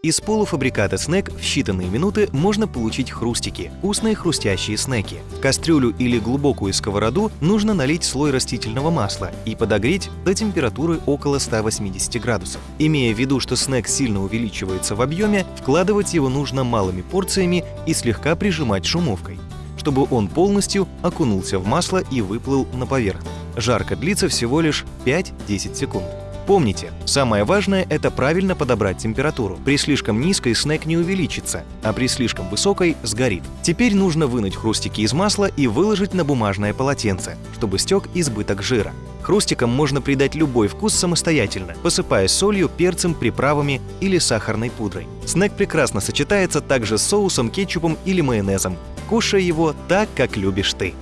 Из полуфабриката снэк в считанные минуты можно получить хрустики, вкусные хрустящие снеки. Кастрюлю или глубокую сковороду нужно налить слой растительного масла и подогреть до температуры около 180 градусов. Имея в виду, что снэк сильно увеличивается в объеме, вкладывать его нужно малыми порциями и слегка прижимать шумовкой, чтобы он полностью окунулся в масло и выплыл на поверхность. Жарко длится всего лишь 5-10 секунд. Помните, самое важное – это правильно подобрать температуру. При слишком низкой снэк не увеличится, а при слишком высокой – сгорит. Теперь нужно вынуть хрустики из масла и выложить на бумажное полотенце, чтобы стек избыток жира. Хрустикам можно придать любой вкус самостоятельно, посыпая солью, перцем, приправами или сахарной пудрой. Снэк прекрасно сочетается также с соусом, кетчупом или майонезом. Кушай его так, как любишь ты.